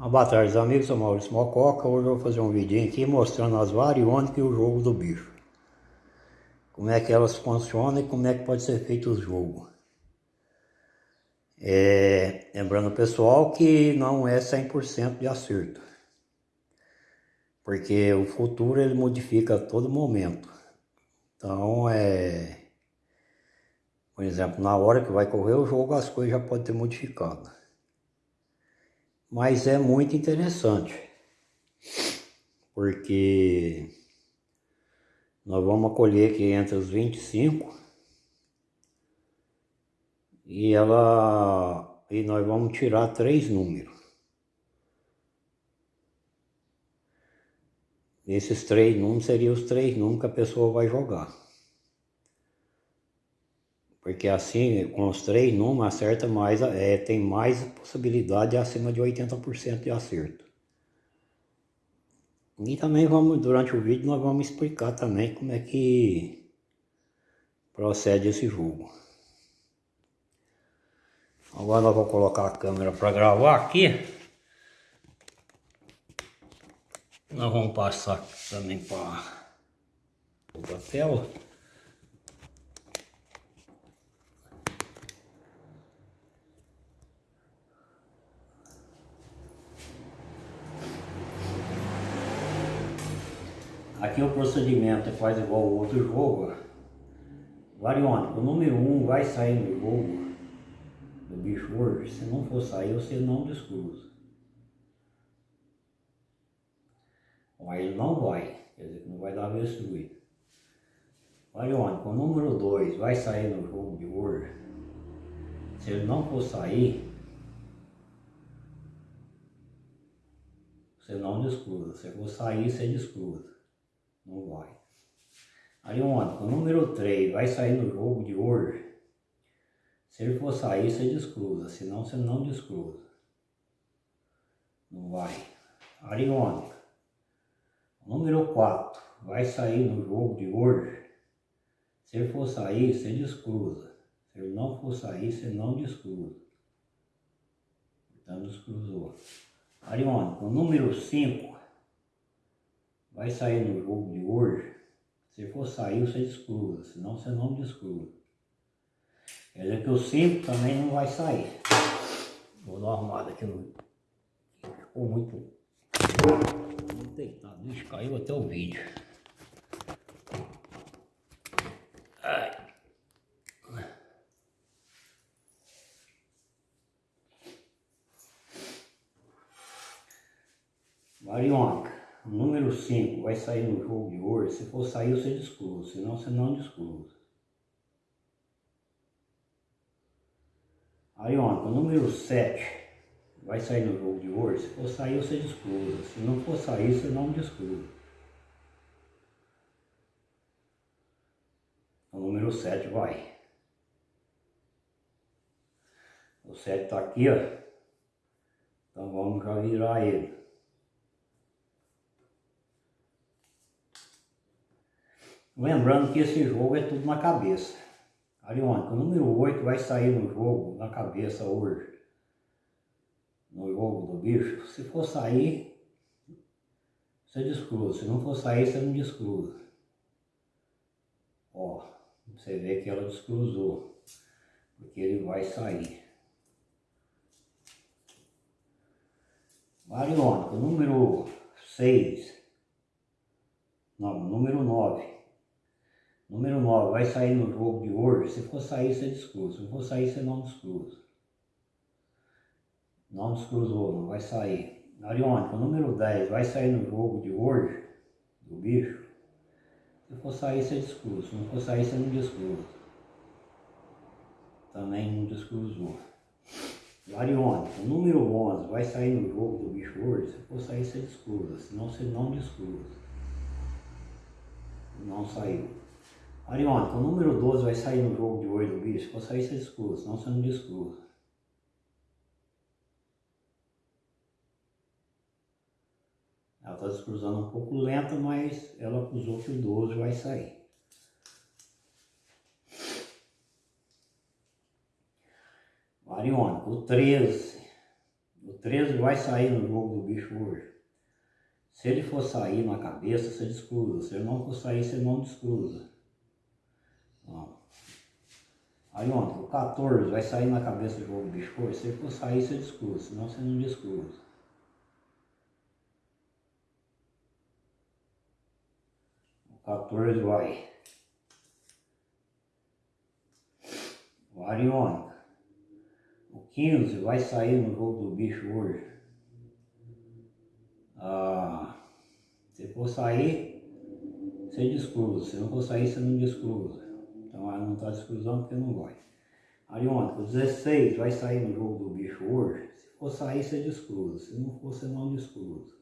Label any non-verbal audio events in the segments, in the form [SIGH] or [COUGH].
Uma boa tarde amigos, sou Maurício Mococa, hoje eu vou fazer um vídeo aqui mostrando as variônicas e o jogo do bicho. Como é que elas funcionam e como é que pode ser feito o jogo. É, lembrando pessoal que não é 100% de acerto. Porque o futuro ele modifica a todo momento. Então é... Por exemplo, na hora que vai correr o jogo as coisas já podem ter modificado mas é muito interessante, porque nós vamos acolher aqui entre os 25 e ela e nós vamos tirar três números. Esses três números seriam os três números que a pessoa vai jogar. Porque assim, com os três números, acerta mais, é, tem mais possibilidade acima de 80% de acerto. E também vamos, durante o vídeo, nós vamos explicar também como é que procede esse jogo. Agora nós vamos colocar a câmera para gravar aqui. Nós vamos passar também para outra tela. Aqui o procedimento é quase igual ao outro jogo. Variônico, o número 1 um vai sair no jogo do bicho hoje. Se não for sair, você não descruza. Mas ele não vai, quer dizer que não vai dar destruído. Variônico, o número 2 vai sair no jogo de hoje. Se ele não for sair, você não descruza. Se for sair, você descruza. Não vai. Ontem, o número 3 vai sair no jogo de hoje. Se ele for sair, você descruza, senão você não descruza. Não vai. Ariônica. Número 4 vai sair no jogo de hoje. Se ele for sair, você descruza. Se ele não for sair, você não descruza. Então descruzou. Ariônica, o número 5 vai sair no jogo de hoje, se for sair você descruza, senão você não descruza. Quer dizer que o 5 também não vai sair. Vou dar uma arrumada aqui no... Ficou muito... Muito deitado, Ixi, caiu até o vídeo. Ai. Variônica número 5 vai sair no jogo de hoje, se for sair você descruza, senão você não descruza. Aí ontem, o número 7 vai sair no jogo de hoje, se for sair você descruza, se não for sair você não descruza. O número 7 vai. O 7 está aqui, ó. Então vamos já virar ele. Lembrando que esse jogo é tudo na cabeça. Ariônica, o número 8 vai sair no jogo, na cabeça hoje. No jogo do bicho. Se for sair, você descruza. Se não for sair, você não descruza. Ó, você vê que ela descruzou. Porque ele vai sair. Ariônica, número 6. Não, número 9 Número 9, vai sair no jogo de hoje. Se for sair, você descruza. Se for sair, você não descruza. Não descruzou, não vai sair. Ariônica, número 10, vai sair no jogo de hoje, do bicho. Se for sair, você descruza. Se não for sair, você não descruza. Também não descruzou. Ariônica, número 11, vai sair no jogo do bicho hoje. Se for sair, você descruza. Senão você não descruza. Não saiu. Ariônica, o número 12 vai sair no jogo de hoje do bicho, vou sair você descruza, senão você não descruza. Ela está descruzando um pouco lenta, mas ela acusou que o 12 vai sair. Ariônica, o 13 O 13 vai sair no jogo do bicho hoje. Se ele for sair na cabeça, você descruza. Se ele não for sair, você não descruza. Aí ontem, o 14 vai sair na cabeça do bicho hoje. Se for sair, você descruza. Senão você não descruza. O 14 vai. O Ariônica. O 15 vai sair no jogo do bicho hoje. Ah, se for sair, você descruza. Se não for sair, você não descruza. Então ela não está descruzando porque não vai. Ariônica, o 16 vai sair no jogo do bicho hoje. Se for sair, você descruza. Se não for, você não descruza.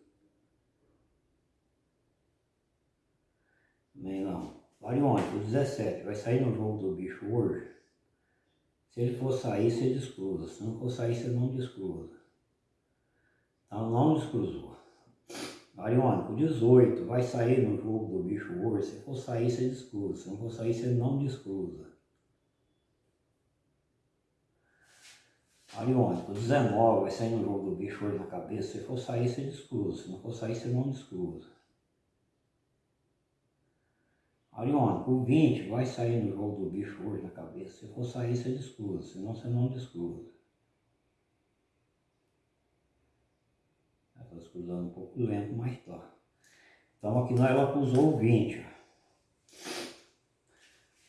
Nem não. Ariônica, o 17 vai sair no jogo do bicho hoje. Se ele for sair, você descruza. Se não for sair, você não descruza. Então não descruzou. Ariônico, 18, vai sair no jogo do bicho hoje, se for sair você descruza, se não for sair você não descruza. Ariônico, 19, vai sair no jogo do bicho hoje na cabeça, se for sair você descruza, se não for sair você não descruza. Ariônico, 20, vai sair no jogo do bicho hoje na cabeça, se for sair você descruza, senão você não descruza. Cruzando um pouco lento, mas tá. Então aqui nós ela cruzou o 20.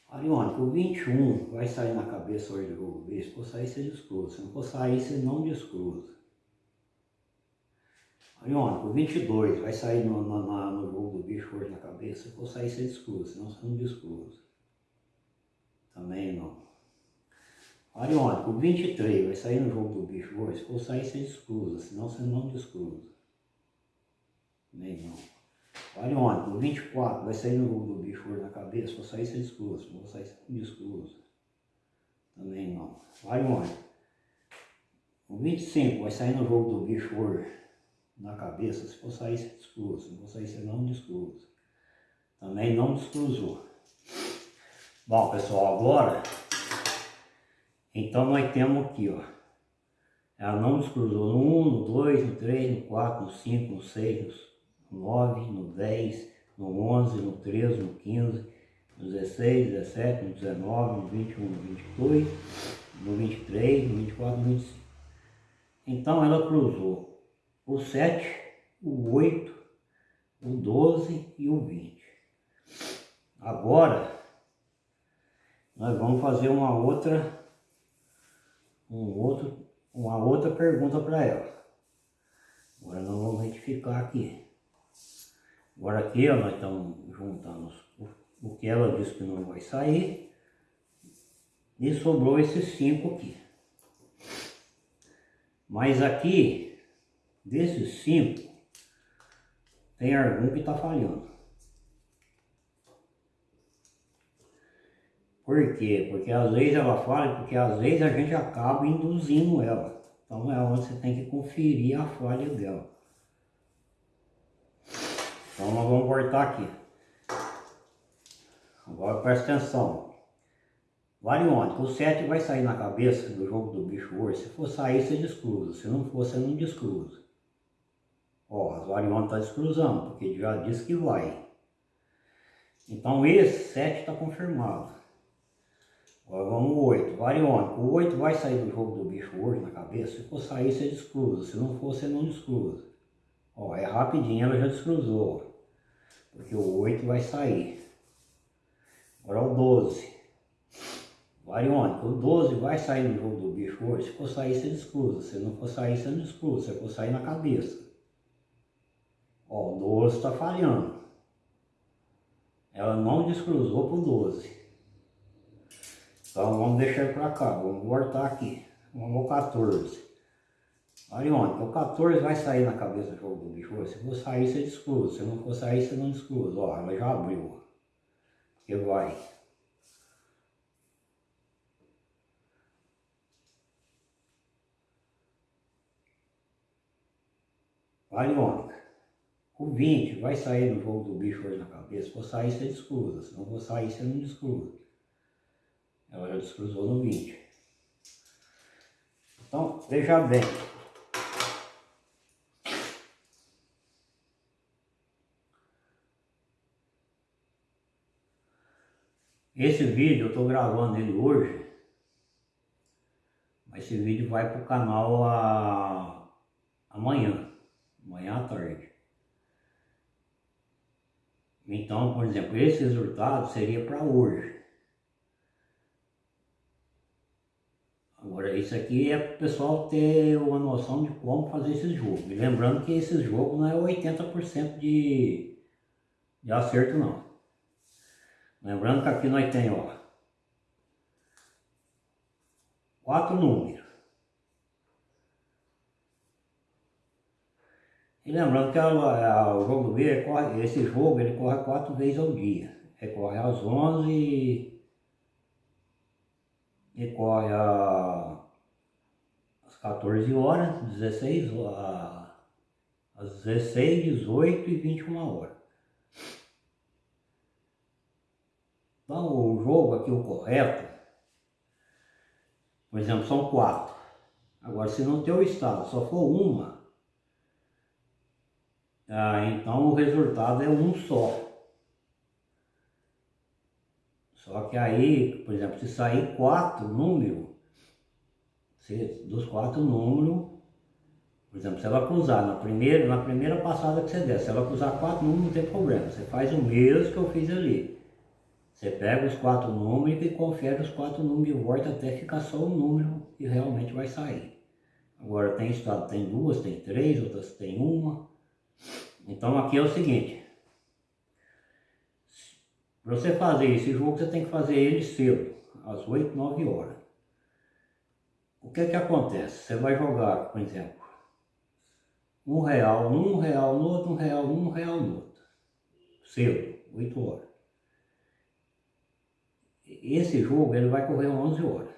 Ariônica, o 21 vai sair na cabeça hoje do ver. Se for sair, você descruza. Se não for sair, você não descruza. Ariônica, o 22 vai sair no, no, no jogo do bicho hoje na cabeça. Se for sair, você descruza. Senão você não descruza. Também não. Ariônica, o 23 vai sair no jogo do bicho hoje. Se for sair, você descruza. Senão você não descruza. Nem não. Ariônica, o 24 vai sair no jogo do bicho hoje na cabeça. Se for sair, você descruza. Se for sair, você descruza. Também não. Ariônica, o 25 vai sair no jogo do bicho hoje na cabeça. Se for sair, você descruza. Se for sair, você não descruza. Também não descruzou. Bom, pessoal, agora então nós temos aqui, ó. Ela não descruzou no 1, no 2, no 3, no 4, no 5, no 6, no 9, no 10, no 11, no 13, no 15, no 16, 17, no 19, no 21, no 22, no 23, no 24, no 25. Então ela cruzou o 7, o 8, o 12 e o 20. Agora, nós vamos fazer uma outra um outro, uma outra pergunta para ela. Agora nós vamos retificar aqui. Agora aqui ó, nós estamos juntando o, que ela disse que não vai sair. E sobrou esses cinco aqui. Mas aqui, desses cinco, tem algum que está falhando. Por quê? Porque às vezes ela fala, porque às vezes a gente acaba induzindo ela. Então é onde você tem que conferir a falha dela. Então nós vamos voltar aqui. Agora presta atenção. Variônica, o 7 vai sair na cabeça do jogo do bicho hoje. Se for sair, você descruza. Se não for, você não descruza. Ó, as variônicas tá descruzando, porque já disse que vai. Então esse 7 está confirmado. Agora vamos o 8, variônico. O 8 vai sair do jogo do bicho hoje na cabeça. Se for sair, você descruza. Se não for, você não descruza. Ó, é rapidinho, ela já descruzou. Porque o 8 vai sair. Agora o 12. Variônico. O 12 vai sair no jogo do bicho hoje. Se for sair, você descruza. Se não for sair, você não descruza. Se for sair na cabeça. Ó, o 12 está falhando. Ela não descruzou pro 12. Então vamos deixar para cá, vamos voltar aqui. Vamos ao 14. Ariônica, o 14 vai sair na cabeça do jogo do bicho. Se for sair, você descruza. Se não for sair, você não descruza. Ó, ela já abriu. Porque vai. Ariônica. O 20 vai sair no jogo do bicho hoje na cabeça. Se for sair, você descruza. Se não for sair, você não descruza. Ela já descruzou no 20. Então, veja bem. Esse vídeo eu estou gravando ele hoje, mas esse vídeo vai para o canal a... amanhã, amanhã à tarde. Então, por exemplo, esse resultado seria para hoje. Isso aqui é para o pessoal ter uma noção de como fazer esse jogo. E lembrando que esse jogo não é 80% de, de acerto, não. Lembrando que aqui nós temos, ó, quatro números. E lembrando que a, a, o jogo B, esse jogo, ele corre quatro vezes ao dia. Ele corre às 11 corre a, às 14 horas, 16, a, às 16, 18 e 21 horas. Então o jogo aqui, o correto, por exemplo, são quatro. Agora, se no teu estado só for uma, ah, então o resultado é um só. Só que aí, por exemplo, se sair quatro números, se, dos quatro números, por exemplo, se ela cruzar na primeira, na primeira passada que você der, se ela cruzar quatro números, não tem problema. Você faz o mesmo que eu fiz ali. Você pega os quatro números e confere os quatro números de volta até ficar só o número e realmente vai sair. Agora tem estado, tem duas, tem três, outras tem uma. Então aqui é o seguinte, para você fazer esse jogo, você tem que fazer ele cedo, às 8, 9 horas. O que é que acontece? Você vai jogar, por exemplo, um real num, um real no outro, um real num, um real no outro. Cedo, 8 horas. Esse jogo ele vai correr 11 horas.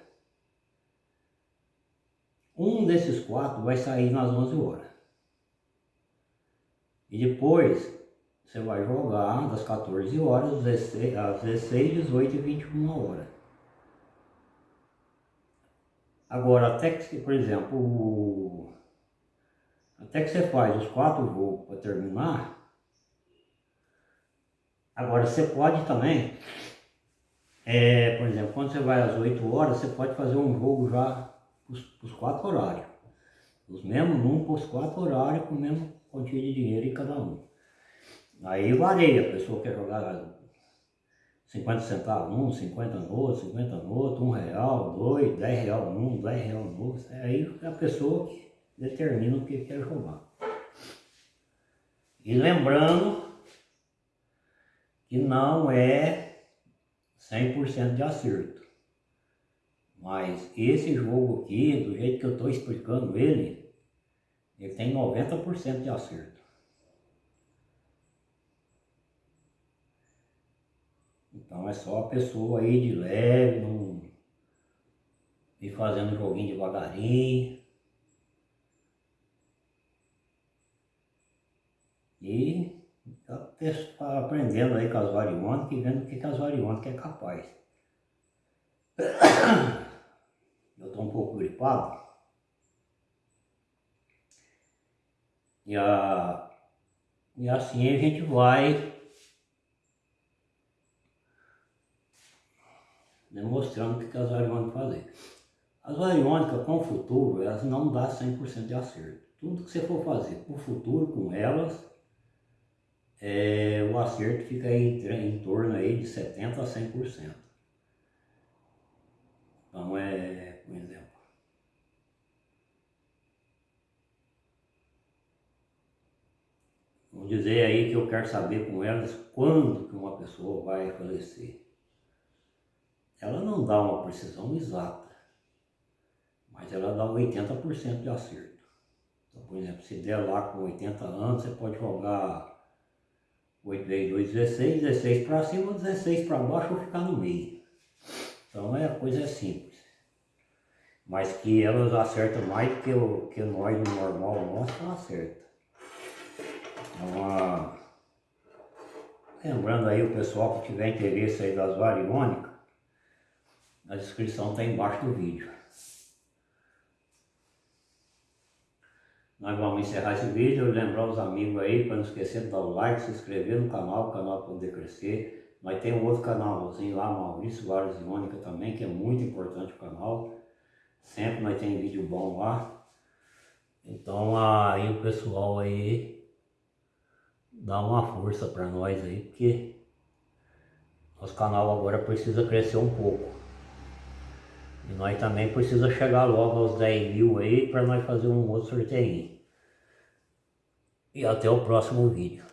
Um desses quatro vai sair nas 11 horas. E depois você vai jogar das 14 horas às 16, 18 e 21 horas. Agora, até que, por exemplo, até que você faz os quatro jogos para terminar, agora você pode também, é, por exemplo, quando você vai às 8 horas, você pode fazer um jogo já para os quatro horários. Os mesmos números para os quatro horários com a mesma quantia de dinheiro em cada um. Aí varia, a pessoa quer jogar 50 centavos um, 50 no outro, 50 no outro, um real, dois, 10 real num, 10 real no outro. Aí a pessoa determina o que quer jogar. E lembrando que não é 100% de acerto. Mas esse jogo aqui, do jeito que eu estou explicando ele, ele tem 90% de acerto. Então é só a pessoa aí de leve, não ir fazendo joguinho devagarinho. E tá aprendendo aí com as variônicas e vendo o que, que as variônicas é capaz. [COUGHS] Eu estou um pouco gripado. E, a, e assim a gente vai demonstrando o que as variônicas fazem. As variônicas com o futuro, elas não dão 100% de acerto. Tudo que você for fazer com o futuro, com elas, é, o acerto fica em, em torno aí de 70% a 100%. Então é, por exemplo, Vamos dizer aí que eu quero saber com elas quando que uma pessoa vai falecer ela não dá uma precisão exata, mas ela dá 80% de acerto. Então, por exemplo, se der lá com 80 anos, você pode jogar 8 vezes 2, 16, 16 para cima, 16 para baixo ou ficar no meio. Então é, a coisa é simples. Mas que elas acertam mais que, que nós no normal nosso, acerta. Então, a... lembrando aí o pessoal que tiver interesse aí das variônicas, a descrição está embaixo do vídeo. Nós vamos encerrar esse vídeo, lembrar os amigos aí para não esquecer de dar o like, se inscrever no canal, o canal poder crescer. Mas tem um outro canalzinho lá, Maurício Vares e Mônica também, que é muito importante o canal. Sempre nós tem vídeo bom lá. Então aí o pessoal aí dá uma força para nós aí, porque nosso canal agora precisa crescer um pouco. E nós também precisa chegar logo aos 10 mil aí para nós fazer um outro sorteio. E até o próximo vídeo.